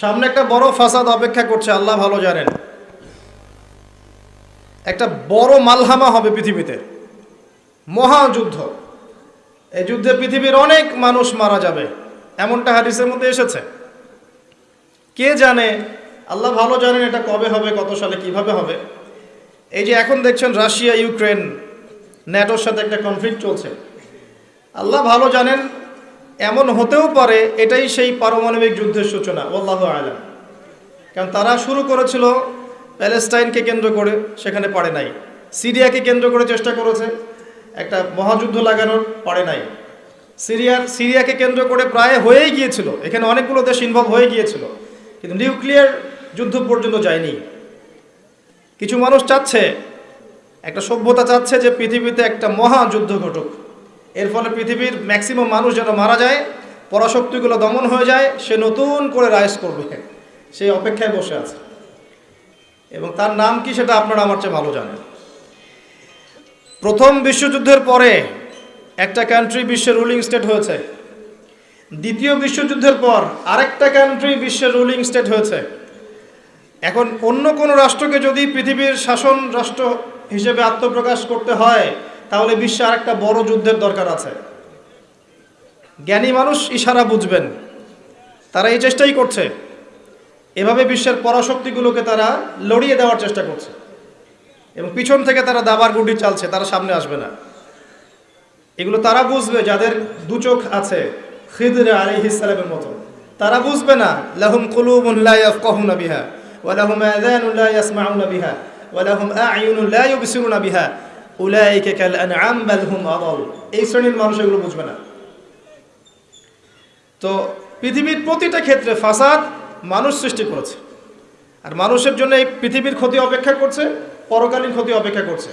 সামনে একটা বড় ফাসাদ অপেক্ষা করছে, আল্লাহ ভালো জানেন। একটা বড় মালহামা হবে পৃথিবীতে। মহাযুদ্ধ এই যুদ্ধে পৃথিবীর অনেক মানুষ মারা যাবে, এমনটা হাদিসের মধ্যে এসেছে। কে জানে, আল্লাহ ভালো জানেন এটা কবে হবে, কত সালে কীভাবে হবে। এই যে এখন দেখছেন রাশিয়া, ইউক্রেন, ন্যাটোর সাথে একটা কনফ্লিক্ট চলছে। আল্লাহ ভালো জানেন এমন হতেও পারে, এটাই সেই পারমাণবিক যুদ্ধের সূচনা, আল্লাহ আলম। কারণ তারা শুরু করেছিল প্যালেস্টাইনকে কেন্দ্র করে, সেখানে পারে নাই। সিরিয়াকে কেন্দ্র করে চেষ্টা করেছে, একটা মহাযুদ্ধ লাগানোর, পারে নাই। সিরিয়ার, সিরিয়াকে কেন্দ্র করে প্রায় হয়েই গিয়েছিল, এখানে অনেকগুলো দেশ ইনভলভ হয়ে গিয়েছিল, কিন্তু নিউক্লিয়ার যুদ্ধ পর্যন্ত যায়নি। কিছু মানুষ চাচ্ছে, একটা সভ্যতা চাচ্ছে যে পৃথিবীতে একটা মহাযুদ্ধ ঘটুক। এর ফলে পৃথিবীর ম্যাক্সিমাম মানুষ যেন মারা যায়, পরাশক্তিগুলো দমন হয়ে যায়, সে নতুন করে রাইজ করবে, সেই অপেক্ষায় বসে আছে। এবং তার নাম কি সেটা আপনারা আমার চেয়ে ভালো জানেন। প্রথম বিশ্বযুদ্ধের পরে একটা কান্ট্রি বিশ্বের রুলিং স্টেট হয়েছে। দ্বিতীয় বিশ্বযুদ্ধের পর আরেকটা কান্ট্রি বিশ্বের রুলিং স্টেট হয়েছে। এখন অন্য কোনো রাষ্ট্রকে যদি পৃথিবীর শাসন রাষ্ট্র হিসেবে আত্মপ্রকাশ করতে হয় তাহলে বিশ্বে আরেকটা বড় যুদ্ধের দরকার আছে। জ্ঞানী মানুষ ইশারা বুঝবেন। তারা এই চেষ্টাই করছে। এভাবে বিশ্বের পরাশক্তিগুলোকে তারা লড়িয়ে দেওয়ার চেষ্টা করছে। এবং পিছন থেকে তারা দাবার গুটি চালছে, তারা সামনে আসবে না। এগুলো তারা বুঝবে, যাদের দু চোখ আছে, খিদরে আলী ইসলামের মতো। তারা বুঝবে না, লাহুম ইয়াফকাহুনা বিহা, ওয়া লাহুম আযানুন লা ইয়াসমাউনা বিহা, ওয়া লাহুম আ'য়ুনুন লা ইউবসিরুনা বিহা। উলাইকা কাল আনআম বাল হুম আদাল এই শ্রেণির মানুষ এগুলো বুঝবে না। তো পৃথিবীর প্রতিটা ক্ষেত্রে ফাসাদ মানুষ সৃষ্টি করেছে। আর মানুষের জন্য এই পৃথিবীর ক্ষতি অপেক্ষা করছে, পরকালীন ক্ষতি অপেক্ষা করছে।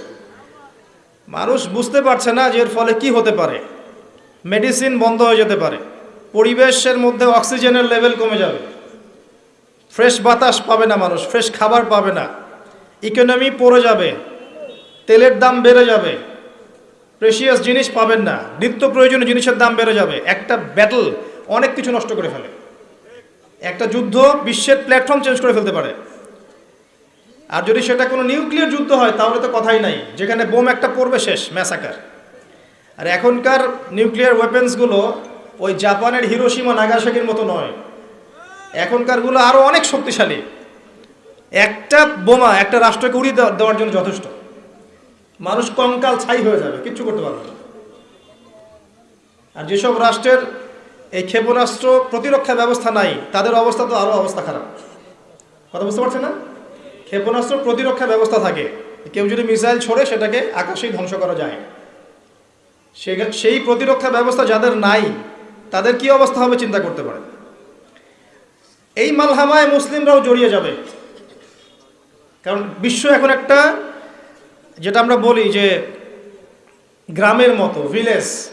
মানুষ বুঝতে পারছে না যে এর ফলে কি হতে পারে। মেডিসিন বন্ধ হয়ে যেতে পারে। পরিবেশের মধ্যে অক্সিজেনের লেভেল কমে যাবে। ফ্রেশ বাতাস পাবে না মানুষ, ফ্রেশ খাবার পাবে না। ইকোনমি পড়ে যাবে। তেলের দাম বেড়ে যাবে। প্রেশিয়াস জিনিস পাবেন না। নিত্য প্রয়োজনীয় জিনিসের দাম বেড়ে যাবে। একটা ব্যাটল অনেক কিছু নষ্ট করে ফেলে। একটা যুদ্ধ বিশ্বের প্ল্যাটফর্ম চেঞ্জ করে ফেলতে পারে। আর যদি সেটা কোনো নিউক্লিয়ার যুদ্ধ হয়, তাহলে তো কথাই নাই। যেখানে বোম একটা পড়বে, শেষ ম্যাসাকার আর এখনকার নিউক্লিয়ার ওয়েপেন্সগুলো ওই জাপানের হিরোসীমা নাগাসাকির মতো নয়। এখনকারগুলো আরও অনেক শক্তিশালী। একটা বোমা একটা রাষ্ট্রকে উড়িয়ে দেওয়ার জন্য যথেষ্ট। মানুষ কঙ্কাল ছাই হয়ে যাবে, কিচ্ছু করতে পারবে না। আর যেসব রাষ্ট্রের এই ক্ষেপণাস্ত্র প্রতিরক্ষা ব্যবস্থা নাই, তাদের অবস্থা তো আরও অবস্থা খারাপ। কথা বুঝতে পারছে না? ক্ষেপণাস্ত্র প্রতিরক্ষা ব্যবস্থা থাকে, কেউ যদি মিসাইল ছড়ে, সেটাকে আকাশেই ধ্বংস করা যায়। সেই প্রতিরক্ষা ব্যবস্থা যাদের নাই, তাদের কি অবস্থা হবে চিন্তা করতে পারে এই মালহামায় মুসলিমরাও জড়িয়ে যাবে। কারণ বিশ্ব এখন একটা যেটা আমরা বলি যে গ্রামের মতো ভিলেজ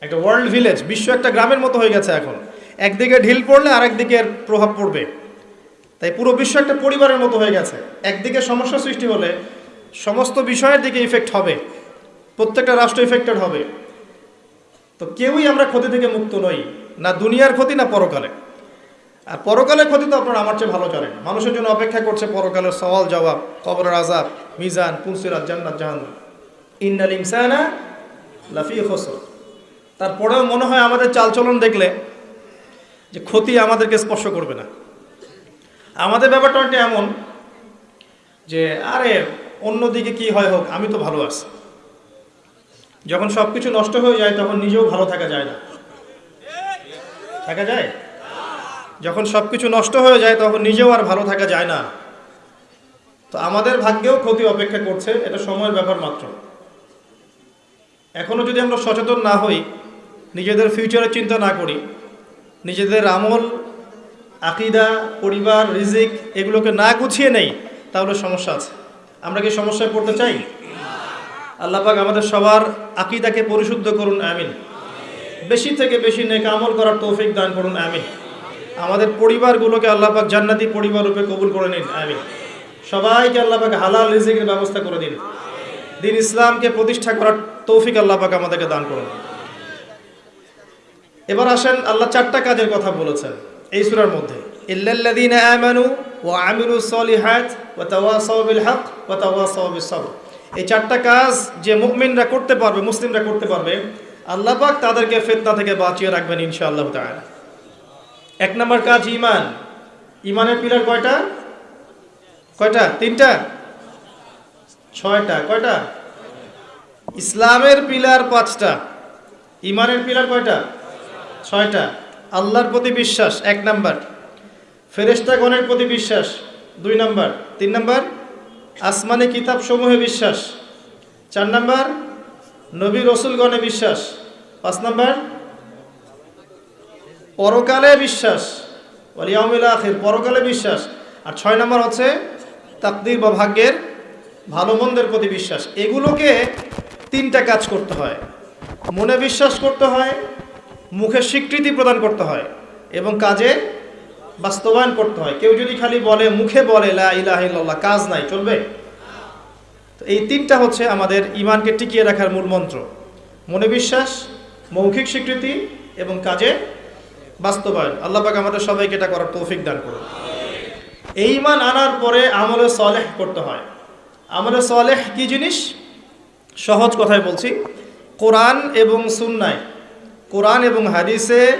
একটা ওয়ার্ল্ড ভিলেজ বিশ্ব একটা গ্রামের মতো হয়ে গেছে এখন। একদিকে ঢিল পড়লে আরেকদিকে প্রভাব পড়বে। তাই পুরো বিশ্ব একটা পরিবারের মতো হয়ে গেছে। একদিকে সমস্যা সৃষ্টি হলে সমস্ত বিষয়ের দিকে ইফেক্ট হবে। প্রত্যেকটা রাষ্ট্র ইফেক্টেড হবে। তো কেউই আমরা ক্ষতি থেকে মুক্ত নই, না দুনিয়ার ক্ষতি, না পরকালে। আর পরকালের ক্ষতি তো আপনারা আমার চেয়ে ভালো জানেন মানুষের জন্য অপেক্ষা করছে পরকালের সওয়াল, জবাব, কবরের আজাব মিজান পুলসিরাত জান্নাত, জাহান্নাম। ইন্নাল ইনসানা লাফি খসর। তারপরেও মনে হয় আমাদের চালচলন দেখলে যে ক্ষতি আমাদেরকে স্পর্শ করবে না। আমাদের ব্যাপারটা অনেকটা এমন যে, আরে, অন্যদিকে কি হয় হোক, আমি তো ভালো আছি। যখন সব কিছু নষ্ট হয়ে যায়, তখন নিজেও ভালো থাকা যায় না। থাকা যায়? যখন সব কিছু নষ্ট হয়ে যায়, তখন নিজেও আর ভালো থাকা যায় না। তো আমাদের ভাগ্যেও ক্ষতি অপেক্ষা করছে, এটা সময়ের ব্যাপার মাত্র। এখনও যদি আমরা সচেতন না হই, নিজেদের ফিউচারের চিন্তা না করি, নিজেদের আমল, আকিদা, পরিবার, রিজিক এগুলোকে না গুছিয়ে নেই, তাহলে সমস্যা আছে। আমরা কি সমস্যায় পড়তে চাই? আল্লাপাক আমাদের সবার আকিদাকে পরিশুদ্ধ করুন, আমিন। বেশি থেকে বেশি নেক আমল করার তৌফিক দান করুন, আমিন। আমাদের পরিবারগুলোকে আল্লাপাক জান্নাতি পরিবার রূপে কবুল করে নিন আমি সবাইকে আল্লাপাক হালাল রিজিকের ব্যবস্থা করে দিন। দিন ইসলামকে প্রতিষ্ঠা করার তৌফিক আল্লাপাক আমাদেরকে দান করুন। এবার আসেন, আল্লাহ চারটা কাজের কথা বলেছেন এই সূরার মধ্যে। ইল্লাল্লাযীন আমানু ওয়া আমিলুস সলিহাত ওয়া তাওয়াসাউ বিল হক ওয়া তাওয়াসাউ বিস সবর এই চারটা কাজ যে মুমিনরা করতে পারবে, মুসলিমরা করতে পারবে, আল্লাহ পাক তাদেরকে ফিতনা থেকে বাঁচিয়ে রাখবেন ইনশাআল্লাহ তাআলা। এক নম্বর কাজ ইমান ইমানের পিলার কয়টা? কয়টা? তিনটা? ছয়টা। কয়টা? ইসলামের পিলার পাঁচটা। ইমানের পিলার কয়টা? ছয়টা। আল্লাহর প্রতি বিশ্বাস, এক নাম্বার। ফেরেস্তাগণের প্রতি বিশ্বাস, দুই নাম্বার। তিন নাম্বার, আসমানি কিতাব সমূহে বিশ্বাস। চার নাম্বার, নবী রসুলগণে বিশ্বাস। পাঁচ নাম্বার পরকালে বিশ্বাস। পরকালে বিশ্বাস। আর ছয় নম্বর হচ্ছে তাকদির বা ভাগ্যের ভালো মন্দের প্রতি বিশ্বাস। এগুলোকে তিনটা কাজ করতে হয়। মনে বিশ্বাস করতে হয়, মুখে স্বীকৃতি প্রদান করতে হয় এবং কাজে বাস্তবায়ন করতে হয়। কেউ যদি খালি বলে, মুখে বলে, লা ইলাহা ইল্লাল্লাহ কাজ নাই, চলবে? তো এই তিনটা হচ্ছে আমাদের ইমানকে টিকিয়ে রাখার মূল মন্ত্র। মনে বিশ্বাস, মৌখিক স্বীকৃতি এবং কাজে বাস্তবায়ন। আল্লাহ পাক আমাদের সবাইকে এটা করার তৌফিক দান করুন। এই ইমান আনার পরে আমলে সলেহ করতে হয়। আমলে সলেহ কি জিনিস? সহজ কথায় বলছি। কোরআন এবং সুন্নায়, কোরআন এবং হাদিসে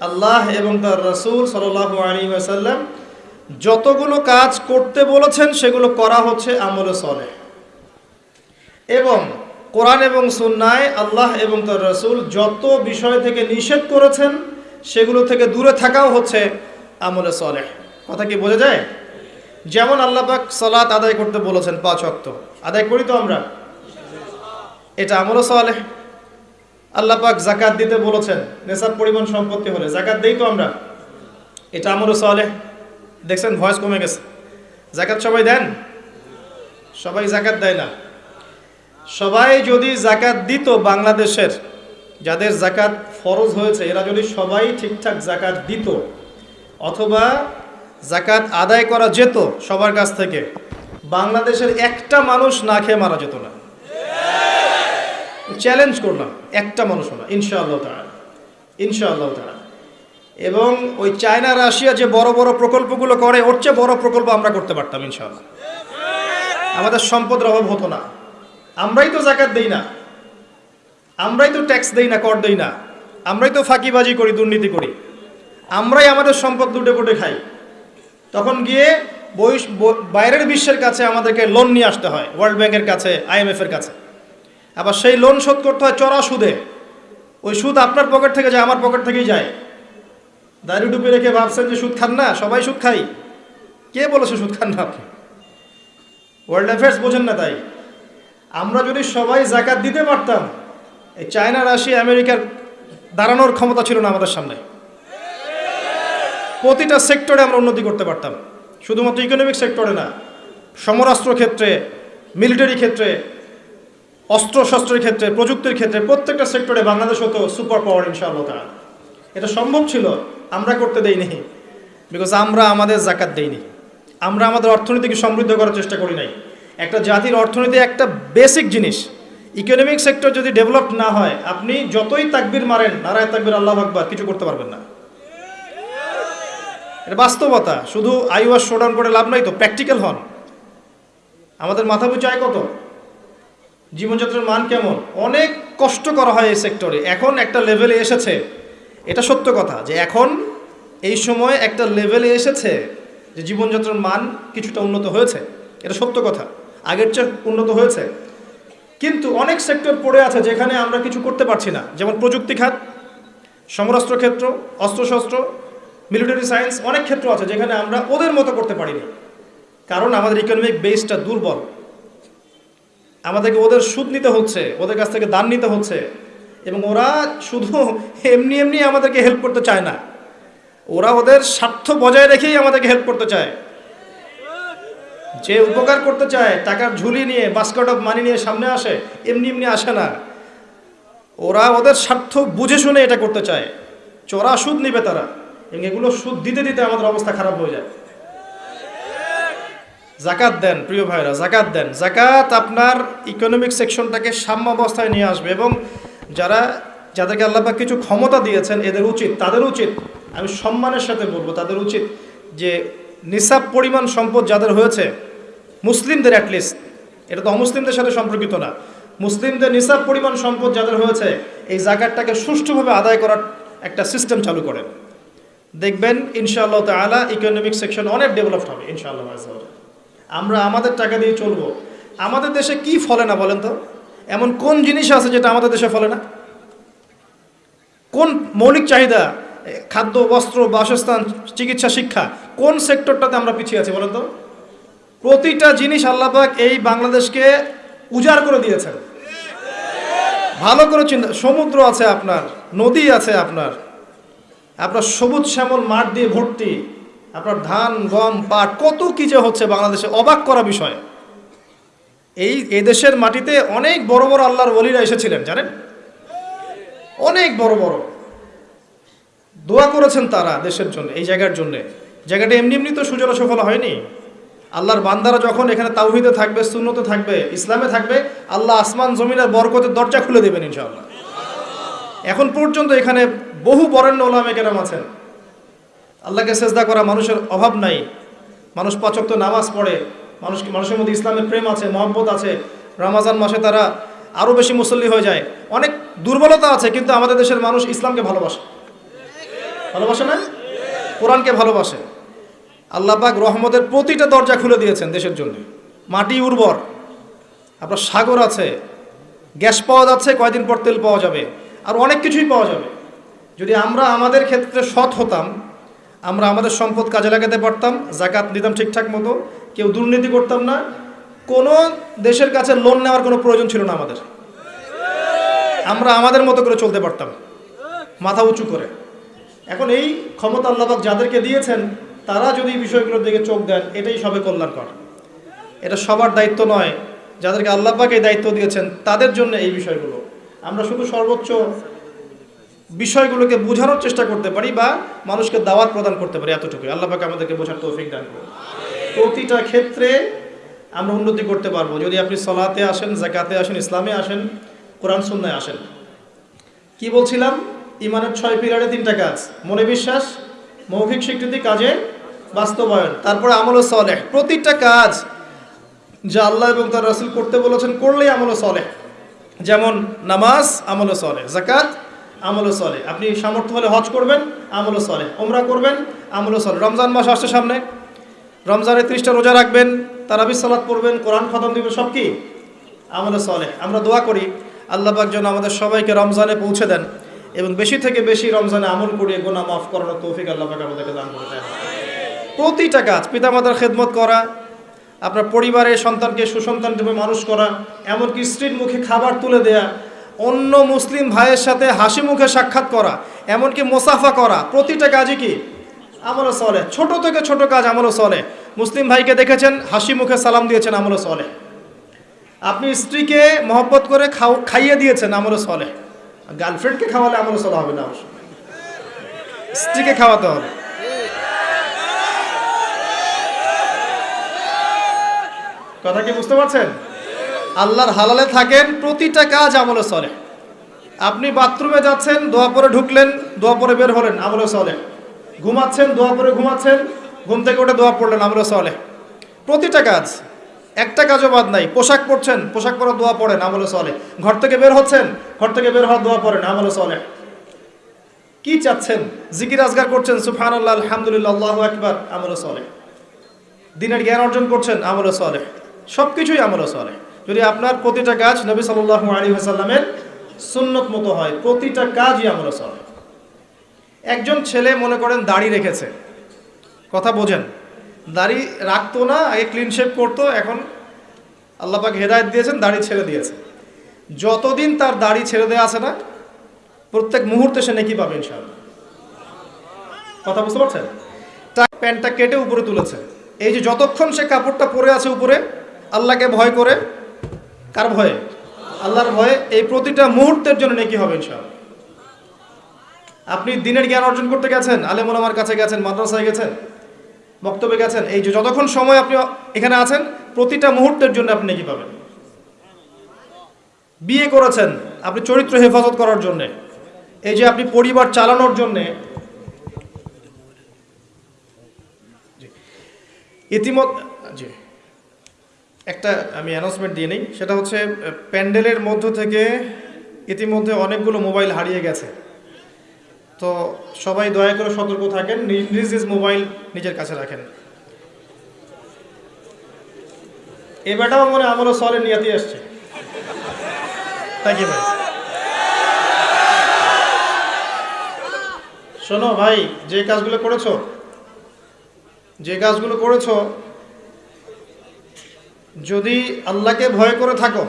আল্লাহ এবং তার রসুল সাল্লাহ আলী আসাল্লাম যতগুলো কাজ করতে বলেছেন, সেগুলো করা হচ্ছে আমলে সলেহ। এবং কোরআন এবং সুন্নায় আল্লাহ এবং তার রসুল যত বিষয় থেকে নিষেধ করেছেন সেগুলো থেকে দূরে থাকাও হচ্ছে আমলে সলেহ। কথা কি বোঝা যায়? যেমন আল্লাপাক সালাত আদায় করতে বলেছেন পাঁচ অক্ত আদায় করি তো আমরা? এটা আমলে সলেহ। আল্লাপাক জাকাত দিতে বলেছেন, নেশাব পরিমাণ সম্পত্তি হলে। জাকাত দেই তো আমরা? এটা আমলে সলেহ। দেখছেন, ভয়েস কমে গেছে। জাকাত সবাই দেন? সবাই জাকাত দেয় না। সবাই যদি জাকাত দিত বাংলাদেশের যাদের জাকাত ফরজ হয়েছে, এরা যদি সবাই ঠিকঠাক জাকাত দিত, অথবা জাকাত আদায় করা যেত সবার কাছ থেকে, বাংলাদেশের একটা মানুষ না খেয়ে মারা যেত না। চ্যালেঞ্জ করলাম, একটা মানুষও না ইনশাআল্লাহ তারা ইনশাআল্লাহ তারা এবং ওই চায়না, রাশিয়া যে বড় বড় প্রকল্পগুলো করে, ওর চেয়ে বড় প্রকল্প আমরা করতে পারতাম, ইনশাআল্লাহ। আমাদের সম্পদের অভাব হতো না। আমরাই তো জাকাত দেই না। আমরাই তো ট্যাক্স দেই না, কর দেই না। আমরাই তো ফাঁকিবাজি করি, দুর্নীতি করি। আমরাই আমাদের সম্পদ লুটে পুটে খাই। তখন গিয়ে বাইরের বিশ্বের কাছে আমাদেরকে লোন নিয়ে আসতে হয় ওয়ার্ল্ড ব্যাংকের কাছে আইএমএফ এর কাছে। আবার সেই লোন শোধ করতে হয় চড়া সুদে। ওই সুদ আপনার পকেট থেকে যায়, আমার পকেট থেকেই যায়। দাড়ি ডুবে রেখে ভাবছেন যে সুদ খান না, সবাই সুদ খাই। কে বলেছে সুদ খান না আপনি? ওয়ার্ল্ড অ্যাফেয়ার্স বোঝেন না তাই। আমরা যদি সবাই জাকাত দিতে পারতাম এই চায়না, রাশিয়া, আমেরিকার দাঁড়ানোর ক্ষমতা ছিল না আমাদের সামনে। প্রতিটা সেক্টরে আমরা উন্নতি করতে পারতাম। শুধুমাত্র ইকোনমিক সেক্টরে না, সমরাস্ত্র ক্ষেত্রে মিলিটারি ক্ষেত্রে অস্ত্র শস্ত্রের ক্ষেত্রে, প্রযুক্তির ক্ষেত্রে, প্রত্যেকটা সেক্টরে বাংলাদেশ হতো সুপার পাওয়ার ইনশাআল্লাহ তাআলা। এটা সম্ভব ছিল, আমরা করতে দেইনি বিকজ আমরা আমাদের জাকাত দেইনি। আমরা আমাদের অর্থনীতিকে সমৃদ্ধ করার চেষ্টা করি নাই। একটা জাতির অর্থনীতি একটা বেসিক জিনিস ইকোনমিক সেক্টর যদি ডেভেলপ না হয়, আপনি যতই তাকবির মারেন, নারায় তাকবির, আল্লাহ আকবার, কিছু করতে পারবেন না। এটা বাস্তবতা। শুধু আইওয়াস শোডাউন করে লাভ নাই তো, প্র্যাকটিক্যাল হন। আমাদের মাথা বুঝায় কত? জীবনযাত্রার মান কেমন? অনেক কষ্ট করা হয় এই সেক্টরে। এখন একটা লেভেলে এসেছে। এটা সত্য কথা যে এখন এই সময় একটা লেভেলে এসেছে যে জীবনযাত্রার মান কিছুটা উন্নত হয়েছে। এটা সত্য কথা। আগের চেয়ে উন্নত হয়েছে। কিন্তু অনেক সেক্টর পড়ে আছে যেখানে আমরা কিছু করতে পারছি না। যেমন প্রযুক্তি খাত, সমরাস্ত্র ক্ষেত্র, অস্ত্রশস্ত্র মিলিটারি সায়েন্স অনেক ক্ষেত্র আছে যেখানে আমরা ওদের মতো করতে পারিনি। কারণ আমাদের ইকোনমিক বেসটা দুর্বল। আমাদেরকে ওদের সুদ নিতে হচ্ছে, ওদের কাছ থেকে দান নিতে হচ্ছে, এবং ওরা শুধু এমনি এমনি আমাদেরকে হেল্প করতে চায় না। ওরা ওদের স্বার্থ বজায় রেখেই আমাদেরকে হেল্প করতে চায়। যে উপকার করতে চায় টাকার ঝুলি নিয়ে বাস্কেট অফ মানি নিয়ে সামনে আসে, এমনি এমনি আসে না। ওরা ওদের স্বার্থ বুঝে শুনে এটা করতে চায়। চোরা সুদ নিবে তারা। এবং এগুলো সুদ দিতে দিতে আমাদের অবস্থা খারাপ হয়ে যায়। জাকাত দেন, প্রিয় ভাইরা, জাকাত দেন। জাকাত আপনার ইকোনমিক সেকশনটাকে সাম্য অবস্থায় নিয়ে আসবে এবং যারা, যাদেরকে আল্লাপাক কিছু ক্ষমতা দিয়েছেন, এদের উচিত, তাদের উচিত, আমি সম্মানের সাথে বলব, তাদের উচিত যে নিসাব পরিমাণ সম্পদ যাদের হয়েছে মুসলিমদের অ্যাটলিস্ট এটা তো অমুসলিমদের সাথে সম্পর্কিত না। মুসলিমদের নিসাব পরিমাণ সম্পদ যাদের হয়েছে, এই জাকাতটাকে সুষ্ঠুভাবে আদায় করার একটা সিস্টেম চালু করেন। দেখবেন, ইনশাআল্লাহ তালা ইকোনমিক সেকশন অনেক ডেভেলপড হবে, ইনশাআল্লাহ আমরা আমাদের টাকা দিয়ে চলবো। আমাদের দেশে কি ফলে না বলেন তো? এমন কোন জিনিস আছে যেটা আমাদের দেশে ফলে না? কোন মৌলিক চাহিদা খাদ্য, বস্ত্র, বাসস্থান, চিকিৎসা, শিক্ষা, কোন সেক্টরটাতে আমরা পিছিয়ে আছি বলেন তো? প্রতিটা জিনিস আল্লাপাক এই বাংলাদেশকে উজাড় করে দিয়েছেন। ভালো করে চিন্তা, সমুদ্র আছে আপনার, নদী আছে আপনার আপনার সবুজ শ্যামল মাঠ দিয়ে ভর্তি, আপনার ধান, গম, পাট, কত কি যে হচ্ছে বাংলাদেশে, অবাক করা বিষয়। এই এই দেশের মাটিতে অনেক বড় বড় আল্লাহর ওলিরা এসেছিলেন, জানেন? অনেক বড় বড়। দোয়া করেছেন তারা দেশের জন্য, এই জায়গার জন্য। জায়গাটা এমনি এমনি তো সুজলা সফল হয়নি। আল্লাহর বান্দারা যখন এখানে তাওহিদে থাকবে শূন্যতে থাকবে, ইসলামে থাকবে, আল্লাহ আসমান, জমিনের বরকতের দরজা খুলে দেবেন ইনশাআল্লাহ। এখন পর্যন্ত এখানে বহু বরেণ্য ওলামে কেরাম আছেন। আল্লাহকে সেজদা করা মানুষের অভাব নাই। মানুষ পাচক নামাজ পড়ে, মানুষ মানুষের মধ্যে ইসলামের প্রেম আছে, মহব্বত আছে। রমাজান মাসে তারা আরও বেশি মুসল্লি হয়ে যায়। অনেক দুর্বলতা আছে, কিন্তু আমাদের দেশের মানুষ ইসলামকে ভালোবাসে। ভালোবাসে না? কোরআনকে ভালোবাসে। আল্লাহ পাক রহমতের প্রতিটা দরজা খুলে দিয়েছেন দেশের জন্য। মাটি উর্বর, আপনার সাগর আছে, গ্যাস পাওয়া যাচ্ছে, কয়দিন পর তেল পাওয়া যাবে, আর অনেক কিছুই পাওয়া যাবে। যদি আমরা আমাদের ক্ষেত্রে সৎ হতাম, আমরা আমাদের সম্পদ কাজে লাগাতে পারতাম, জাকাত দিতাম ঠিকঠাক মতো, কেউ দুর্নীতি করতাম না, কোনো দেশের কাছে লোন নেওয়ার কোনো প্রয়োজন ছিল না আমাদের। আমরা আমাদের মতো করে চলতে পারতাম, মাথা উঁচু করে। এখন এই ক্ষমতা আল্লাহবাক যাদেরকে দিয়েছেন তারা যদি বিষয়গুলোর দিকে চোখ দেন, এটাই সবে কল্যাণকর। এটা সবার দায়িত্ব নয়। যাদেরকে আল্লাহবাক এই দায়িত্ব দিয়েছেন, তাদের জন্য এই বিষয়গুলো। আমরা শুধু সর্বোচ্চ বিষয়গুলোকে বোঝানোর চেষ্টা করতে পারি বা মানুষকে দাওয়াত প্রদান করতে পারি এতটুকু। আল্লাহ পাক আমাদেরকে বোঝার তৌফিক দান করুন। প্রতিটা ক্ষেত্রে আমরা উন্নতি করতে পারব। যদি আপনি সলাতে আসেন জাকাতে আসেন, ইসলামে আসেন, কোরআন সুন্নায় আসেন। কি বলছিলাম? ইমানের ছয় পিলারে তিনটা কাজ। মনে বিশ্বাস, মৌখিক স্বীকৃতি কাজে বাস্তবায়ন, তারপরে আমল সলেহ, প্রতিটা কাজ যা আল্লাহ এবং তার রাসূল করতে বলেছেন, করলেই আমল সলেহ। যেমন নামাজ, আমল সলে জাকাত আমল সলে আপনি সামর্থ্য হলে হজ করবেন, আমল সলে ওমরা করবেন, আমল সলে রমজান মাস আসছে সামনে। রমজানে ত্রিশটা রোজা রাখবেন, তারাবি সালাত পড়বেন, কোরআন খতম দিবেন, সব কি? আমল সলে আমরা দোয়া করি, আল্লাহ পাক যেন আমাদের সবাইকে রমজানে পৌঁছে দেন এবং বেশি থেকে বেশি রমজানে আমল করিয়ে গোনা মাফ করানোর তৌফিক আল্লাহ পাক আমাদেরকে দান করে দেন। প্রতিটা কাজ পিতামাতার খেদমত করা, আপনার পরিবারের সন্তানকে সুসন্তান রূপে মানুষ করা, এমনকি স্ত্রীর মুখে খাবার তুলে দেয়া, অন্য মুসলিম ভাইয়ের সাথে হাসি মুখে সাক্ষাৎ করা, এমনকি মোসাফা করা, প্রতিটা কাজই কি? আমলও চলে ছোট থেকে ছোট কাজ আমলও চলে মুসলিম ভাইকে দেখেছেন, হাসি মুখে সালাম দিয়েছেন, আমলও চলে আপনি স্ত্রীকে মহব্বত করে খাও, খাইয়ে দিয়েছেন, আমলও চলে গার্লফ্রেন্ডকে খাওয়ালে আমলও চলা হবে না অবশ্য। স্ত্রীকে খাওয়াতে হবে। কথা কি বুঝতে পারছেন? আল্লাহর হালালে থাকেন, প্রতিটা কাজ আমলে চলে আপনি বাথরুমে যাচ্ছেন, দোয়া পরে ঢুকলেন, দোয়া পরে বের হলেন, আমলে চলে ঘুমাচ্ছেন, দোয়া পরে ঘুমাচ্ছেন, ঘুম থেকে উঠে দোয়া পড়লেন, আমলে চলে প্রতিটা কাজ, একটা কাজও বাদ নাই, পোশাক পরছেন, পোশাক পরে দোয়া পড়েন, আমলে চলে ঘর থেকে বের হচ্ছেন, ঘর থেকে বের হওয়ার দোয়া পড়েন, আমলে চলে কি চাচ্ছেন? জিকির আজগার করছেন সুফান আল্লাহ আলহামদুলিল্লাহ, আল্লাহ একবার আমলে চলে দিনের জ্ঞান অর্জন করছেন, আমলে চলে সব কিছুই আমলে চলে যদি আপনার প্রতিটা কাজ নবী সাল্লাহ আলী হাসাল্লামের সুন্নত মতো হয়, প্রতিটা কাজই আমলে চলে একজন ছেলে মনে করেন দাড়ি রেখেছে। কথা বোঝেন, দাড়ি রাখতো না, আগে ক্লিন শেপ করতো, এখন আল্লাহ পাক হেদায়ত দিয়েছেন, দাড়ি ছেড়ে দিয়েছে। যতদিন তার দাড়ি ছেড়ে দেওয়া আছে না, প্রত্যেক মুহূর্তে সে নাকি পাবে ইনশাআল্লাহ। কথা বুঝতে পারছেন? তার প্যান্টটা কেটে উপরে তুলেছে। এই যে যতক্ষণ সে কাপড়টা পরে আছে উপরে আল্লাহকে ভয় করে? কার ভয়ে? আল্লাহর ভয়ে এই প্রতিটা মুহূর্তের জন্য নাকি হবে ইনশাআল্লাহ। আপনি দিনের জ্ঞান অর্জন করতে গেছেন, আলেম আমার কাছে গেছেন, মাদ্রাসায় গেছেন, বক্তব্যে গেছেন, এই যে যতক্ষণ সময় আপনি এখানে আছেন, প্রতিটা মুহূর্তের জন্য আপনি নাকি পাবেন। বিয়ে করেছেন, আপনি চরিত্র হেফাজত করার জন্যে, এই যে আপনি পরিবার চালানোর জন্যে ইতিমধ্যে একটা আমি অ্যানাউন্সমেন্ট দিয়ে নিই। সেটা হচ্ছে প্যান্ডেলের মধ্য থেকে ইতিমধ্যে অনেকগুলো মোবাইল হারিয়ে গেছে। তো সবাই দয়া করে সতর্ক থাকেন নিজ নিজ মোবাইল নিজের কাছে রাখেন। এ বেটাও মনে আমারও সলে নিয়াতি আসছে। থ্যাংক ইউ ভাই। শোনো ভাই, যে কাজগুলো করেছ, যে কাজগুলো করেছ যদি আল্লাহকে ভয় করে থাকো,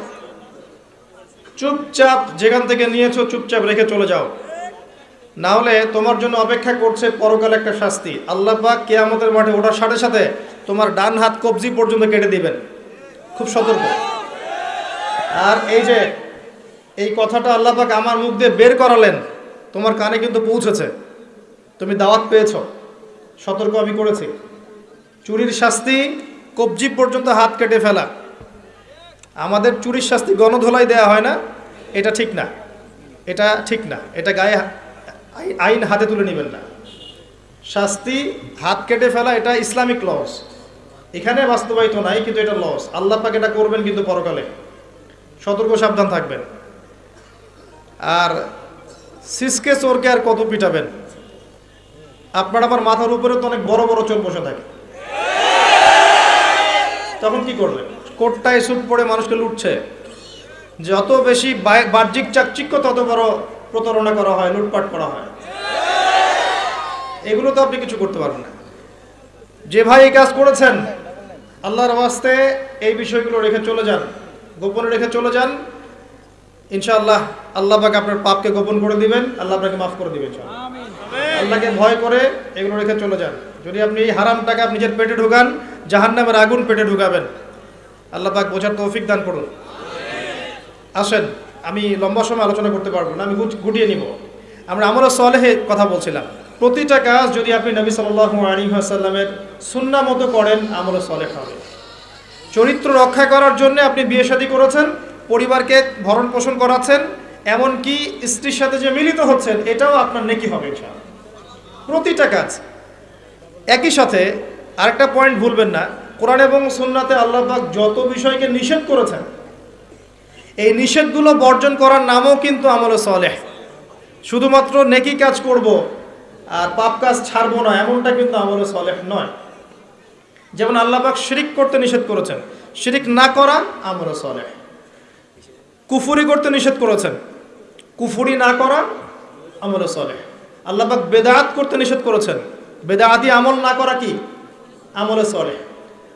চুপচাপ যেখান থেকে নিয়েছো চুপচাপ রেখে চলে যাও। না হলে তোমার জন্য অপেক্ষা করছে পরকালে একটা শাস্তি। আল্লাহ পাক কেয়ামতের মাঠে ওঠার সাথে সাথে তোমার ডান হাত কবজি পর্যন্ত কেটে দিবেন। খুব সতর্ক। আর এই যে, এই কথাটা আল্লাহ পাক আমার মুখ দিয়ে বের করালেন, তোমার কানে কিন্তু পৌঁছেছে। তুমি দাওয়াত পেয়েছ। সতর্ক আমি করেছি। চুরির শাস্তি কবজি পর্যন্ত হাত কেটে ফেলা। আমাদের চুরির শাস্তি গণধোলাই দেওয়া হয় না, এটা ঠিক না। এটা ঠিক না। এটা গায়ে আইন হাতে তুলে নেবেন না। শাস্তি হাত কেটে ফেলা, এটা ইসলামিক লস। এখানে বাস্তবায়িত নাই, কিন্তু এটা লস। আল্লাহ পাক এটা করবেন কিন্তু পরকালে। সতর্ক, সাবধান থাকবেন। আর সিসকে, চোরকে আর কত পিটাবেন? আপনার আমার মাথার উপরে তো অনেক বড় বড় চোর বসে থাকে। তখন কি করবেন কোটটায় স্যুট পরে মানুষকে লুটছে। যত বেশি বাহ্যিক চাকচিক্য তত বড় প্রতারণা করা হয় লুটপাট করা হয়। এগুলো তো আপনি কিছু করতে পারবেন না। যে ভাই এই কাজ করেছেন আল্লাহর ওয়াস্তে এই বিষয়গুলো রেখে চলে যান গোপনে রেখে চলে যান। ইনশাআল্লাহ আল্লাহ পাক আপনার পাপকে গোপন করে দিবেন আল্লাহ আপনাকে মাফ করে দিবেন। আল্লাহকে ভয় করে এগুলো রেখে চলে যান। যদি আপনি এই হারাম টাকা নিজের পেটে ঢুকান, জাহান্নামের আগুন পেটে ঢুকাবেন। আল্লাহ পাক বোঝার তৌফিক দান করুন। আসেন, আমি লম্বা সময় আলোচনা করতে পারব না, আমি গুটিয়ে নিব। আমরা আমরা সলেহে কথা বলছিলাম। প্রতিটা কাজ যদি আপনি নবী সাল্লাহ আলী আসাল্লামের সুন্না মতো করেন, আমলে সলেহ হবে। চরিত্র রক্ষা করার জন্য আপনি বিয়ে শাদী করেছেন, পরিবারকে ভরণ পোষণ করাচ্ছেন, এমনকি স্ত্রীর সাথে যে মিলিত হচ্ছেন, এটাও আপনার নেকি হবে প্রতিটা কাজ। একই সাথে আরেকটা পয়েন্ট ভুলবেন না। কোরআন এবং সুন্নাতে আল্লাহ পাক যত বিষয়কে নিষেধ করেছেন, এই নিষেধগুলো বর্জন করার নামও কিন্তু আমলে সলেহ। শুধুমাত্র নেকি কাজ করব আর পাপ কাজ ছাড়বো না, এমনটা কিন্তু আমলে সলেহ নয়। যেমন আল্লাহ পাক শিরিক করতে নিষেধ করেছেন, শিরিক না করা আমলে সলেহ। কুফুরি করতে নিষেধ করেছেন, কুফুরি না করা আমলে সলেহ। আল্লাহ পাক বেদাত করতে নিষেধ করেছেন বেদাতি আমল না করা কি? আমলে সলেহ।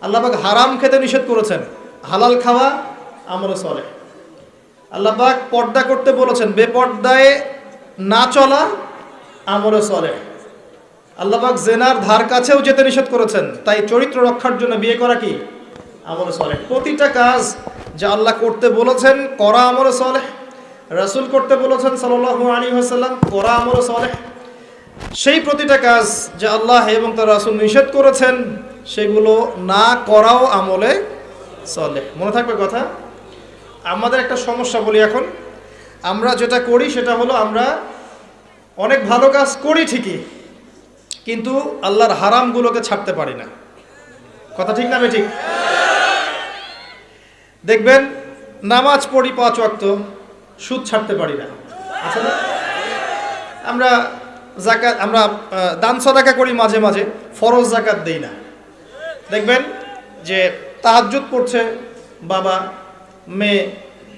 আল্লাহ পাক হারাম খেতে নিষেধ করেছেন। হালাল খাওয়া আমলে সলেহ। আল্লাহ পাক পর্দা করতে বলেছেন, বেপর্দায় না চলা আমলে সলেহ। আল্লাহ পাক জেনার ধার কাছেও যেতে নিষেধ করেছেন, তাই চরিত্র রক্ষার জন্য বিয়ে করা কি? আমলে সলেহ। প্রতিটা কাজ যা আল্লাহ করতে বলেছেন করা আমলে সলেহ। রাসূল করতে বলেছেন সাল্লাল্লাহু আলাইহি ওয়াসাল্লাম, করা আমলে সলেহ। সেই প্রতিটা কাজ যে আল্লাহ এবং তার রাসূল নিষেধ করেছেন, সেগুলো না করাও আমলে সলেহ। মনে থাকবে কথা? আমাদের একটা সমস্যা বলি এখন। আমরা যেটা করি, সেটা হলো আমরা অনেক ভালো কাজ করি ঠিকই, কিন্তু আল্লাহর হারামগুলোকে ছাড়তে পারি না। কথা ঠিক না ঠিক দেখবেন, নামাজ পড়ি পাঁচ ওয়াক্ত, সুদ ছাড়তে পারি না? আমরা জাকাত, আমরা দান সদাকা করি মাঝে মাঝে, ফরজ জাকাত দেই না। দেখবেন যে তাহাজ্জুদ পড়ছে, বাবা, মেয়ে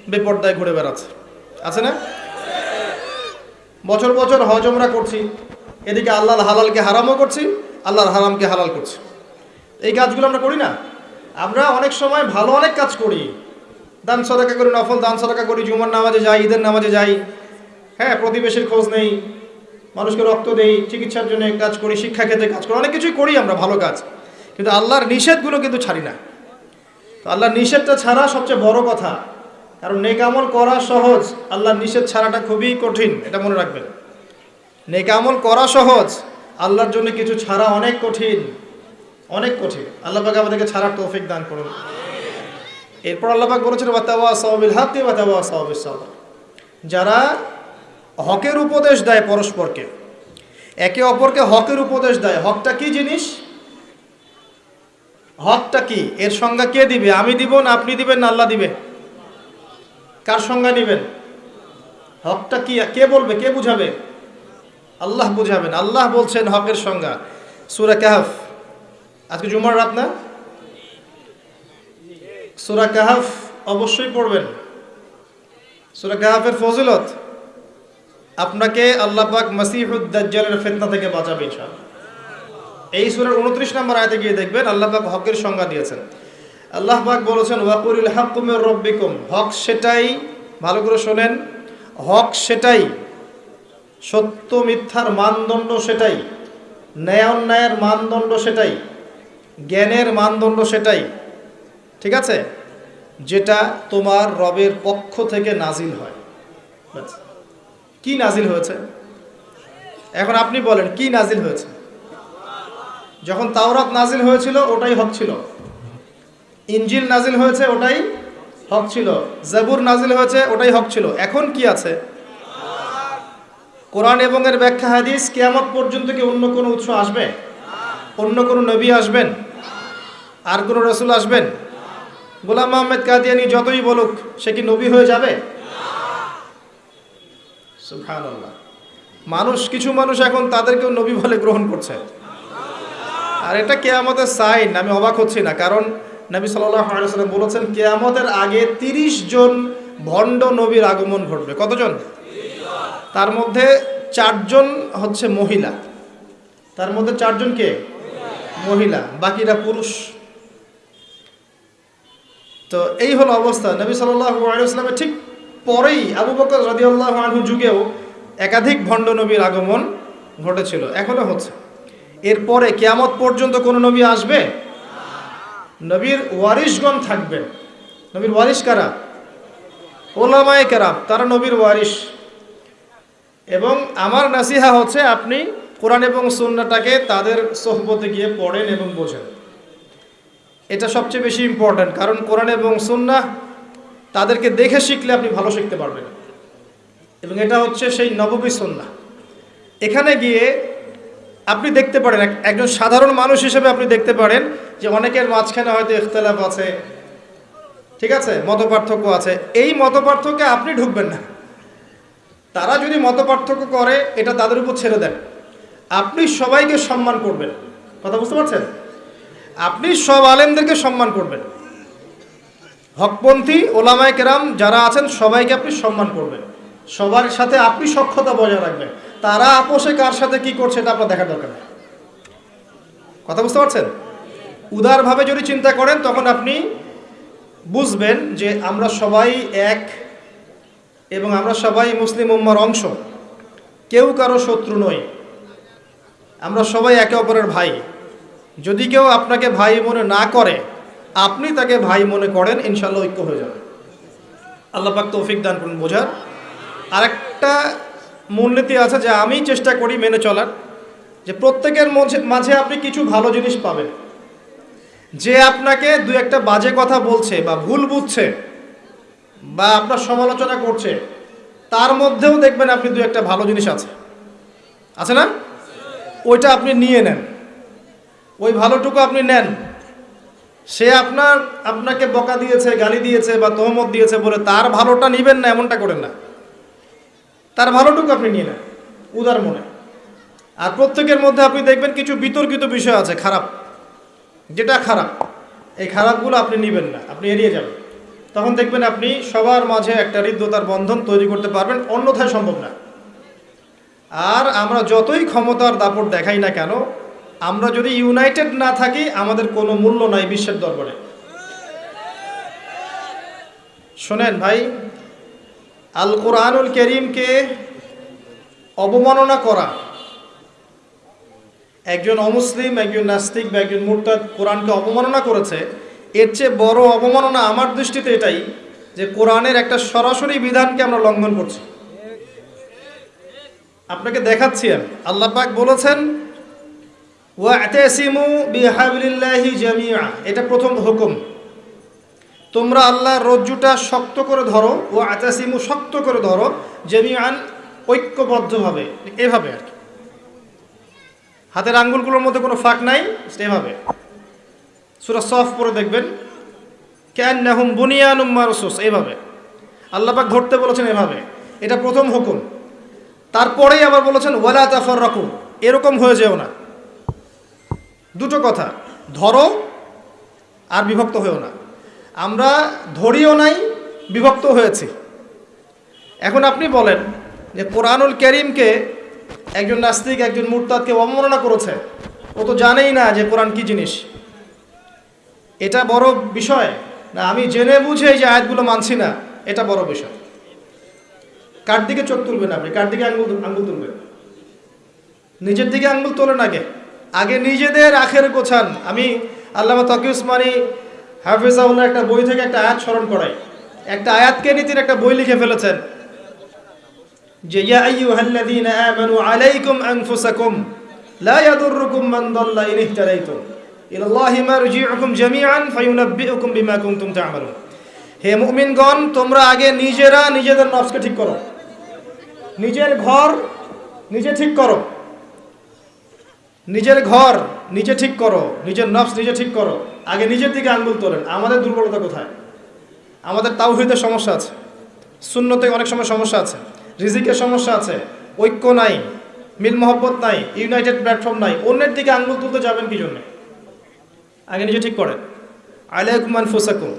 বেপর্দায় ঘুরে বেড়াচ্ছে। আছে না? বছর বছর হজ আমরা করছি, এদিকে আল্লাহর হালালকে হারামও করছি, আল্লাহর হারামকে হালাল করছি। এই কাজগুলো আমরা করি না? আমরা অনেক সময় ভালো অনেক কাজ করি। দান সদাকা করি, নফল দান সদাকা করি, জুমার নামাজে যাই, ঈদের নামাজে যাই। হ্যাঁ প্রতিবেশীর খোঁজ নেই। মানুষকে রক্ত দেই, চিকিৎসার জন্য কাজ করি শিক্ষা ক্ষেত্রে কাজ করি, অনেক কিছুই করি আমরা ভালো কাজ। কিন্তু আল্লাহর নিষেধগুলো কিন্তু ছাড়ি না। তো আল্লাহর নিষেধটা ছাড়া সবচেয়ে বড় কথা, কারণ নেক আমল করা সহজ, আল্লাহর নিষেধ ছাড়াটা খুবই কঠিন, এটা মনে রাখবেন। নেক আমল করা সহজ, আল্লাহর জন্য কিছু ছাড়া অনেক কঠিন অনেক কঠিন। আল্লাহ পাক আমাদেরকে ছাড়ার তৌফিক দান করুন। এরপর আল্লাহ পাক বলেছেন ওয়াতাওয়া সাওয়াবিল হাক্কি ওয়াতাওয়া সাওয়াবিস সাবর। যারা হকের উপদেশ দেয় পরস্পরকে। একে অপরকে হকের উপদেশ দেয়। হকটা কি জিনিস? হকটা কি? এর সংজ্ঞা কে দিবে? আমি দিব না আপনি দিবেন না আল্লাহ দিবে? কার সংজ্ঞা নেবেন? হকটা কি? কে বলবে? কে বুঝাবে? আল্লাহ বুঝাবেন। আল্লাহ বলছেন হকের সংজ্ঞা। সুরা কাহাফ। আজকে জুমার রাত না? সুরা কাহাফ অবশ্যই পড়বেন। সুরা কাহাফের ফজিলত? আপনাকে আল্লাহ পাক মাসিহুদ্দাজ্জালের ফেতনা থেকে বাঁচাবে ইনশাআল্লাহ। এই সুরার উনত্রিশ নম্বর আয়তে গিয়ে দেখবেন আল্লাহ পাক হকের সংজ্ঞা দিয়েছেন। আল্লাহ পাক বলেছেন, ওয়াকুরিল হাক্কুমের রব্বিকুম। হক সেটাই, ভালো করে শোনেন, হক সেটাই, সত্য মিথ্যার মানদণ্ড সেটাই, ন্যায় অন্যায়ের মানদণ্ড সেটাই, জ্ঞানের মানদণ্ড সেটাই, ঠিক আছে? যেটা তোমার রবের পক্ষ থেকে নাজিল হয়। ব্যাস। কি নাজিল হয়েছে? এখন আপনি বলেন, কি নাজিল হয়েছে? যখন তাওরাত নাজিল হয়েছিল, ওটাই হক ছিল। ইঞ্জিল নাজিল হয়েছে, ওটাই হক ছিল। জাবুর নাজিল হয়েছে, ওটাই হক ছিল। এখন কি আছে? কোরআন এবং এর ব্যাখ্যা হাদিস কেয়ামত পর্যন্ত কি অন্য কোনো উৎস আসবে? অন্য কোনো নবী আসবেন? আর কোনো রসুল আসবেন? গোলাম আহমেদ কাদিয়ানি যতই বলুক, সে কি নবী হয়ে যাবে? মানুষ, কিছু মানুষ এখন তাদেরকেও নবী বলে গ্রহণ করছে। আর এটা কেয়ামতের সাইন আমি অবাক হচ্ছি না, কারণ নবী সাল্লাম বলেছেন, কেয়ামতের আগে তিরিশ জন ভণ্ড নবীর আগমন ঘটবে। কতজন? তার মধ্যে চারজন হচ্ছে মহিলা। তার মধ্যে চারজন কে? মহিলা। বাকিরা পুরুষ। তো এই হলো অবস্থা। নবী সাল্লামের ঠিক পরেই আবু বকর রাদিয়াল্লাহু আনহু যুগেও একাধিক ভণ্ড নবীর আগমন ঘটেছিল, এখনও হচ্ছে। এরপরে কেয়ামত পর্যন্ত কোনো নবী আসবে? নবীর ওয়ারিশগণ থাকবেন নবীর ওয়ারিশ কারা? ওলামায়ে কেরাম, তারা নবীর ওয়ারিশ। এবং আমার নাসিহা হচ্ছে আপনি কোরআন এবং সুন্নাটাকে তাদের সোহবতে গিয়ে পড়েন এবং বোঝেন। এটা সবচেয়ে বেশি ইম্পর্ট্যান্ট কারণ কোরআন এবং সুন্না তাদেরকে দেখে শিখলে আপনি ভালো শিখতে পারবেন। এবং এটা হচ্ছে সেই নববী সন্না এখানে গিয়ে আপনি দেখতে পারেন, এক- একজন সাধারণ মানুষ হিসেবে আপনি দেখতে পারেন যে অনেকের মাঝখানে হয়তো ইখতলাফ আছে, ঠিক আছে মত আছে। এই মত আপনি ঢুকবেন না। তারা যদি মত করে, এটা তাদের উপর ছেড়ে দেন। আপনি সবাইকে সম্মান করবেন। কথা বুঝতে পারছেন? আপনি সব আলেমদেরকে সম্মান করবেন। হকপন্থী, ওলামায় কেরাম যারা আছেন, সবাইকে আপনি সম্মান করবেন। সবার সাথে আপনি সক্ষতা বজায় রাখবেন। তারা আপোষে কার সাথে কি করছে, এটা আপনার দেখার দরকার কথা বুঝতে পারছেন? উদারভাবে যদি চিন্তা করেন, তখন আপনি বুঝবেন যে আমরা সবাই এক এবং আমরা সবাই মুসলিম উম্মার অংশ। কেউ কারও শত্রু নই। আমরা সবাই একে অপরের ভাই। যদি কেউ আপনাকে ভাই মনে না করে আপনি তাকে ভাই মনে করেন ইনশাল্লাহ ঐক্য হয়ে যাবে। আল্লাহ পাক তৌফিক দান করুন বোঝার। আরেকটা মূলনীতি আছে যে আমি চেষ্টা করি মেনে চলার, যে প্রত্যেকের মাঝে আপনি কিছু ভালো জিনিস পাবেন। যে আপনাকে দু একটা বাজে কথা বলছে বা ভুল বুঝছে বা আপনার সমালোচনা করছে, তার মধ্যেও দেখবেন আপনি দু একটা ভালো জিনিস আছে। আছে না? ওইটা আপনি নিয়ে নেন। ওই ভালোটুকু আপনি নেন। সে আপনার, আপনাকে বকা দিয়েছে, গালি দিয়েছে বা তহমত দিয়েছে বলে তার ভালোটা নিবেন না, এমনটা করেন না। তার ভালোটুকু আপনি নিয়ে নেন, উদার মনে। আর প্রত্যেকের মধ্যে আপনি দেখবেন কিছু বিতর্কিত বিষয় আছে, খারাপ। যেটা খারাপ, এই খারাপগুলো আপনি নেবেন না, আপনি এড়িয়ে যাবেন। তখন দেখবেন আপনি সবার মাঝে একটা হৃদ্যতার বন্ধন তৈরি করতে পারবেন, অন্যথায় সম্ভব না। আর আমরা যতই ক্ষমতার দাপট দেখাই না কেন আমরা যদি ইউনাইটেড না থাকি, আমাদের কোনো মূল্য নাই বিশ্বের দরবারে। শোনেন ভাই আল কোরআনুল করিমকে অবমাননা করা, একজন অমুসলিম, একজন নাস্তিক বা একজন মুরতাদ কোরআনকে অবমাননা করেছে, এর চেয়ে বড় অবমাননা আমার দৃষ্টিতে এটাই যে কোরআনের একটা সরাসরি বিধানকে আমরা লঙ্ঘন করছি। আপনাকে দেখাচ্ছি আমি। আল্লাহ পাক বলেছেন ওয়াতাসিমু বিহাবলিল্লাহি জামিআ। এটা প্রথম হুকুম। তোমরা আল্লাহর রজ্জুটা শক্ত করে ধরো ও আতাসিমু শক্ত করে ধরো, জামিআন ঐক্যবদ্ধভাবে। এভাবে আর কি। হাতের আঙ্গুলগুলোর মধ্যে কোনো ফাঁক নাই এভাবে। সুরা সফ পরে দেখবেন। ক্যান নাহুম বুনিয়ানুম মারসুস এইভাবে আল্লাপাক ধরতে বলেছেন এভাবে। এটা প্রথম হুকুম। তারপরেই আবার বলেছেন, ওয়ালা তাফর রাকুম এরকম হয়ে যেও না। দুটো কথা, ধরো আর বিভক্ত হয়েও না। আমরা ধরিও নাই বিভক্ত হয়েছি। এখন আপনি বলেন যে কোরআনুল করিমকে একজন নাস্তিক, একজন মুরতাদকে অবমাননা করেছে। ও তো জানেই না যে কোরআন কি জিনিস। এটা বড় বিষয় না, আমি জেনে বুঝে যে আয়াতগুলো মানছি না, এটা বড় বিষয়। কার দিকে চোখ তুলবেন আপনি? কার দিকে আঙ্গুল আঙ্গুল তুলবেন? নিজের দিকে আঙ্গুল তোলেন আগে। আগে নিজেদের আখের গোছান। আমি আল্লামা তকি উসমানী হাফিজাউল্লাহ একটা বই থেকে একটা আয়াত স্মরণ করাই। একটা আয়াতকে নিয়ে তিনি একটা বই লিখে ফেলেছেন। যে, ইয়া আইয়ুহাল্লাযীনা আমানু আলাইকুম আনফুসাকুম, লা ইয়াদুররুকুম মান দাল্লা ইন ইহতাদাইতুম ইলাল্লাহি মারজিউকুম জামিআন, ফায়ুনাব্বিউকুম বিমা কুনতুম তা'মালুন। হে মুমিনগণ, তোমরা আগে নিজেরা নিজেদের নফসকে ঠিক করো। নিজের ঘর নিজে ঠিক করো। নিজের ঘর নিজে ঠিক করো, নিজের নফস নিজে ঠিক করো। আগে নিজের দিকে আঙ্গুল তোলেন। আমাদের দুর্বলতা কোথায়? আমাদের তাওহীদের সমস্যা আছে। শূন্যতে অনেক সময় সমস্যা আছে। রিজিকের সমস্যা আছে। ঐক্য নাই। মিল মহব্বত নাই। ইউনাইটেড প্ল্যাটফর্ম নাই। অন্যের দিকে আঙ্গুল তুলতে যাবেন কি জন্য? আগে নিজে ঠিক করেন। আলাইকুমান ফুসাকুম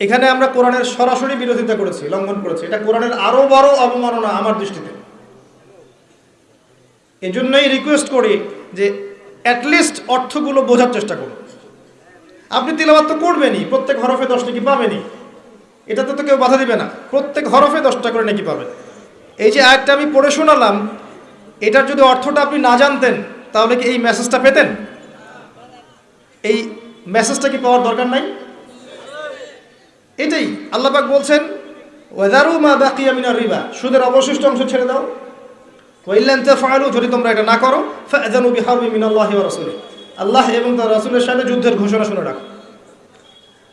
এখানে আমরা কোরআনের সরাসরি বিরোধিতা করেছি, লঙ্ঘন করেছি। এটা কোরআনের আরও বড় অবমাননা আমার দৃষ্টিতে। এজন্যই রিকোয়েস্ট করি যে অ্যাটলিস্ট অর্থগুলো বোঝার চেষ্টা করুন। আপনি তিলাবাত তো করবেনই, প্রত্যেক হরফে দশটা কি পাবেনই। এটাতে তো কেউ বাধা দিবে না। প্রত্যেক হরফে দশটা করে নাকি পাবেন। এই যে আয়টা আমি পড়ে শোনালাম, এটার যদি অর্থটা আপনি না জানতেন, তাহলে কি এই মেসেজটা পেতেন? এই মেসেজটা কি পাওয়ার দরকার নাই? এটাই। আল্লাপাক বলছেন ওয়েদারু মা বাকিয়া মিনার রিবা। সুদের অবশিষ্ট অংশ ছেড়ে দাও। ওয়াইল্লান তাফআলু, যদি তোমরা এটা না করো ফাযানু বিহারবি মিনাল্লাহি ওয়া রাসূলিহি। আল্লাহ এবং তার রাসূলের সাথে যুদ্ধের ঘোষণা শুনে রাখো।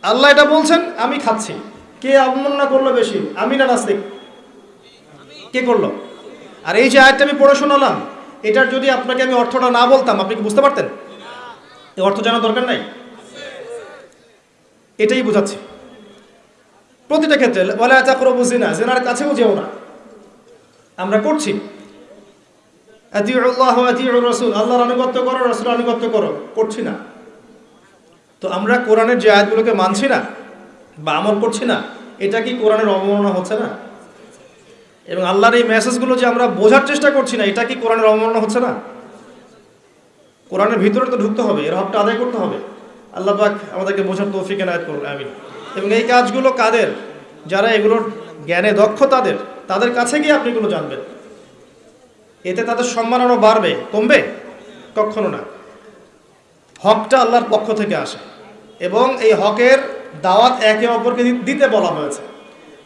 আল্লাহ এটা বলছেন, আমি খাচ্ছি। কে অবমাননা করল বেশি, আমি না নাস্তিক? কে করল? আর এই যে আয়টা আমি পড়ে শোনালাম, এটার যদি আপনাকে আমি অর্থটা না বলতাম, আপনি কি বুঝতে পারতেন? এই অর্থ জানার দরকার নাই? এটাই বোঝাচ্ছি। প্রতিটা ক্ষেত্রে বলে আচা করো বুঝি না জেনার কাছেও যেও না। আমরা করছি। আতিউর রসুল আল্লাহর আনুগত্য করো রসুল আনুগত্য করো করছি না। তো আমরা কোরআনের যে আয়াতগুলোকে মানছি না বা আমল করছি না, এটা কি কোরআনের অবমাননা হচ্ছে না? এবং আল্লাহর এই মেসেজগুলো যে আমরা বোঝার চেষ্টা করছি না, এটা কি কোরআনের অবমাননা হচ্ছে না? কোরআনের ভিতরে তো ঢুকতে হবে, এর হকটা আদায় করতে হবে। আল্লাহ পাক আমাদেরকে বোঝার তৌফিক এনায়ত করুন, আমিন। এবং এই কাজগুলো কাদের? যারা এগুলোর জ্ঞানে দক্ষ তাদের তাদের কাছে গিয়ে আপনি এগুলো জানবেন। এতে তাদের সম্মান বাড়বে, কমবে? কখনো না। হকটা আল্লাহর পক্ষ থেকে আসে এবং এই হকের দাওয়াত একে অপরকে দিতে বলা হয়েছে।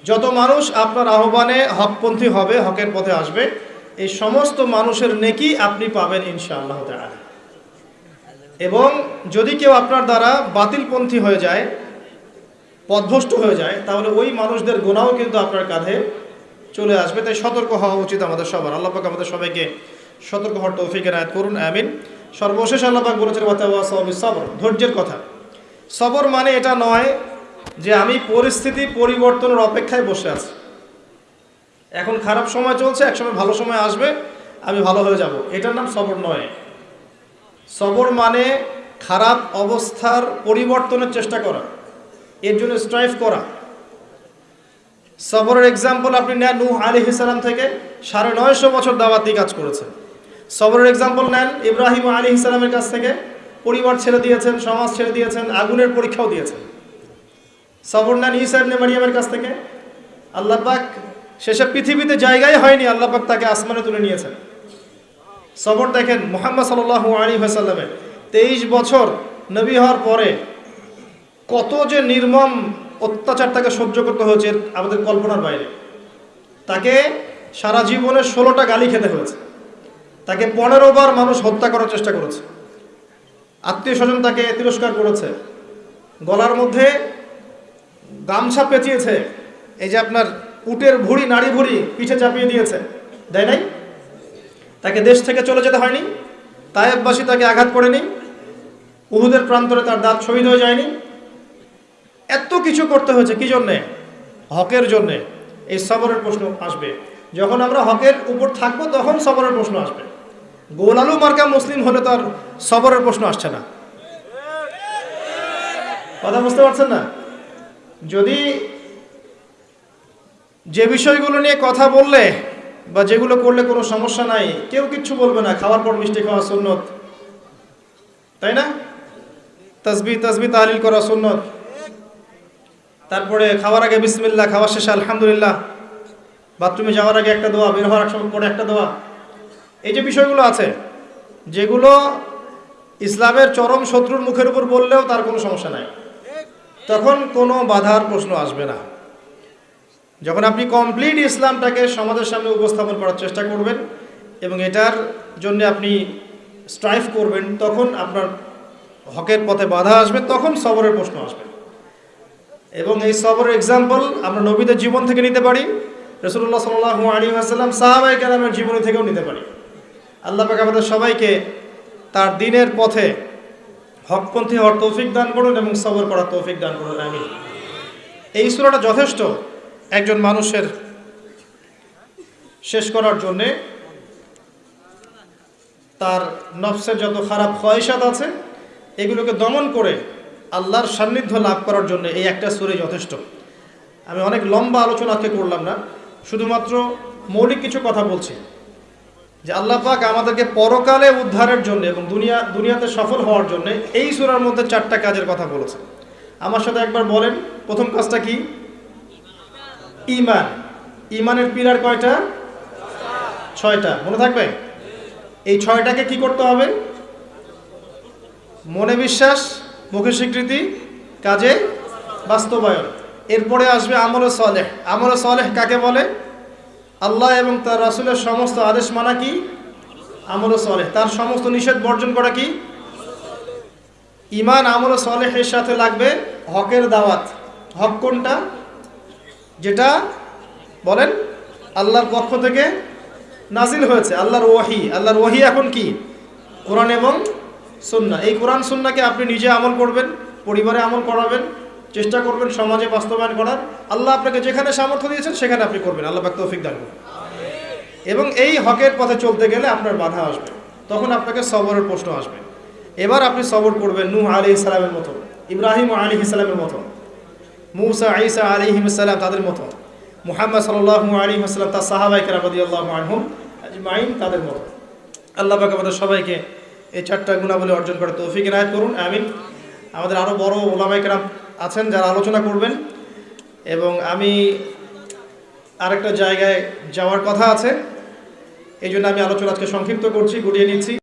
যত মানুষ আপনার আহ্বানে হকপন্থী হবে, হকের পথে আসবে, এই সমস্ত মানুষের নেকি আপনি পাবেন ইনশাআল্লাহ তাআলা। এবং যদি কেউ আপনার দ্বারা বাতিলপন্থী হয়ে যায় পথভ্রষ্ট হয়ে যায়, তাহলে ওই মানুষদের গোনাও কিন্তু আপনার কাঁধে চলে আসবে, তাই সতর্ক হওয়া উচিত আমাদের সবার। আল্লাপাক আমাদের সবাইকে সতর্ক হওয়ার তৌফিক এনায়ত করুন, আমিন। সর্বশেষ আল্লাপাক বলেছেন সবর ধৈর্যের কথা। সবর মানে এটা নয় যে আমি পরিস্থিতি পরিবর্তনের অপেক্ষায় বসে আছি। এখন খারাপ সময় চলছে একসময় ভালো সময় আসবে, আমি ভালো হয়ে যাব। এটার নাম সবর নয়। সবর মানে খারাপ অবস্থার পরিবর্তনের চেষ্টা করা, এর জন্য স্ট্রাইভ করা। সবরের এক্সাম্পল আপনি নেন নূহ আলী ইসালাম থেকে, সাড়ে নয়শো বছর দাওয়াতি কাজ করেছেন। সবরের এক্সাম্পল নেন ইব্রাহিম আলী ইসালামের কাছ থেকে, পরিবার ছেড়ে দিয়েছেন, সমাজ ছেড়ে দিয়েছেন, আগুনের পরীক্ষাও দিয়েছেন। সবর নেন ইসা ইবনে মারিয়ামের কাছ থেকে, আল্লাহ পাক শেষে পৃথিবীতে জায়গায় হয়নি, আল্লাহ পাক তাকে আসমানে তুলে নিয়েছেন। সবর দেখেন মোহাম্মদ সাল্লাহ আলী হাসাল্লামের তেইশ বছর নবী হওয়ার পরে কত যে নির্মম অত্যাচার তাকে সহ্য করতে হয়েছে আমাদের কল্পনার বাইরে। তাকে সারা জীবনে ষোলোটা গালি খেতে হয়েছে। তাকে পনেরো বার মানুষ হত্যা করার চেষ্টা করেছে। আত্মীয় স্বজন তাকে তিরস্কার করেছে। গলার মধ্যে গামছা পেঁচিয়েছে। এই যে আপনার উটের ভুড়ি, নাড়ি ভুড়ি পিঠে চাপিয়ে দিয়েছে। দেয় নাই? তাকে দেশ থেকে চলে যেতে হয়নি। তায়েববাসী তাকে আঘাত করেনি। উহুদের প্রান্তরে তার দাঁত শহীদ হয়ে যায়নি। এত কিছু করতে হয়েছে কি জন্যে? হকের জন্যে। এই সবরের প্রশ্ন আসবে। যখন আমরা হকের উপর থাকব, তখন সবরের প্রশ্ন আসবে। গোলালু মার্কা মুসলিম হলে তার সবরের প্রশ্ন আসছে না। কথা বুঝতে পারছেন না? যদি যে বিষয়গুলো নিয়ে কথা বললে বা যেগুলো করলে কোনো সমস্যা নাই, কেউ কিচ্ছু বলবে না। খাওয়ার পর মিষ্টি খাওয়া সুন্নত। তাই না? তসবি তসবি তাহলিল করা সুন্নত। তারপরে খাওয়ার আগে বিসমিল্লাহ খাওয়ার শেষে আলহামদুলিল্লাহ। বাথরুমে যাওয়ার আগে একটা দোয়া, বের হওয়ার সময় পরে একটা দোয়া। এই যে বিষয়গুলো আছে, যেগুলো ইসলামের চরম শত্রুর মুখের উপর বললেও তার কোনো সমস্যা নাই। তখন কোনো বাধার প্রশ্ন আসবে না। যখন আপনি কমপ্লিট ইসলামটাকে সমাজের সামনে উপস্থাপন করার চেষ্টা করবেন এবং এটার জন্য আপনি স্ট্রাইভ করবেন, তখন আপনার হকের পথে বাধা আসবে, তখন সবরের প্রশ্ন আসবে। এবং এই সবরের এক্সাম্পল আমরা নবীদের জীবন থেকে নিতে পারি রসুল্লাহ সাল্লাহ আলী আসাল্লাম সাহাবাই কালামের জীবনী থেকেও নিতে পারি। আল্লাহ পাক আমাদের সবাইকে তার দিনের পথে হকপন্থী হওয়ার তৌফিক দান করুন এবং সবর করার তৌফিক দান করুন আমি এই সুরাটা যথেষ্ট একজন মানুষের শেষ করার জন্যে। তার নফসের যত খারাপ খয়সাত আছে, এগুলোকে দমন করে আল্লাহর সান্নিধ্য লাভ করার জন্য এই একটা সুরে যথেষ্ট। আমি অনেক লম্বা আলোচনা আজকে করলাম না, শুধুমাত্র মৌলিক কিছু কথা বলছি। যে আল্লাহ পাক আমাদেরকে পরকালে উদ্ধারের জন্য এবং দুনিয়া, দুনিয়াতে সফল হওয়ার জন্য এই সুরার মধ্যে চারটা কাজের কথা বলেছে। আমার সাথে একবার বলেন, প্রথম কাজটা কি? ইমান। ইমানের পিলার কয়টা? ছয়টা। মনে থাকবে? এই ছয়টাকে কি করতে হবে? মনে বিশ্বাস মুখে স্বীকৃতি, কাজে বাস্তবায়ন। এরপরে আসবে আমলে সলেহ। আমলে সলেহ কাকে বলে? আল্লাহ এবং তার রাসুলের সমস্ত আদেশ মানা কি? আমলে সলেহ। তার সমস্ত নিষেধ বর্জন করা কি? ইমান আমলে সলেহের সাথে লাগবে হকের দাওয়াত। হক কোনটা? যেটা বলেন, আল্লাহর পক্ষ থেকে নাজিল হয়েছে। আল্লাহর ওয়াহি। আল্লাহর ওয়াহি এখন কি? কোরআন এবং সুন্না এই কোরআন সুন্নাকে আপনি নিজে আমল করবেন পরিবারে আমল করাবেন চেষ্টা করবেন সমাজে বাস্তবায়ন করার। আল্লাহ আপনাকে যেখানে সামর্থ্য দিয়েছেন সেখানে আপনি করবেন। আল্লাহ পাক তৌফিক দান করবেন এবং এই হকের পথে চলতে গেলে আপনার বাধা আসবে। তখন আপনাকে সবরের প্রশ্ন আসবে। এবার আপনি সবর করবেন নূহ আলী ইসলামের মতো ইব্রাহিম আলী ইসলামের মতো মুসা আইসা আলী ইসলাম তাদের মতো মুহাম্মদ সাল্লাহ আলী ইসলাম তার সাহাবাইকে রাবদি আল্লাহ আজমাইন তাদের মতো। আল্লাহ পাক আমাদের সবাইকে এই চারটা গুণাবলী অর্জন করে তৌফিক এনায়ত করুন, আমিন। আমাদের আরও বড় ওলামাইকেরাম আছেন যারা আলোচনা করবেন। এবং আমি আরেকটা জায়গায় যাওয়ার কথা আছে, এই জন্য আমি আলোচনা আজকে সংক্ষিপ্ত করছি, গুটিয়ে নিচ্ছি।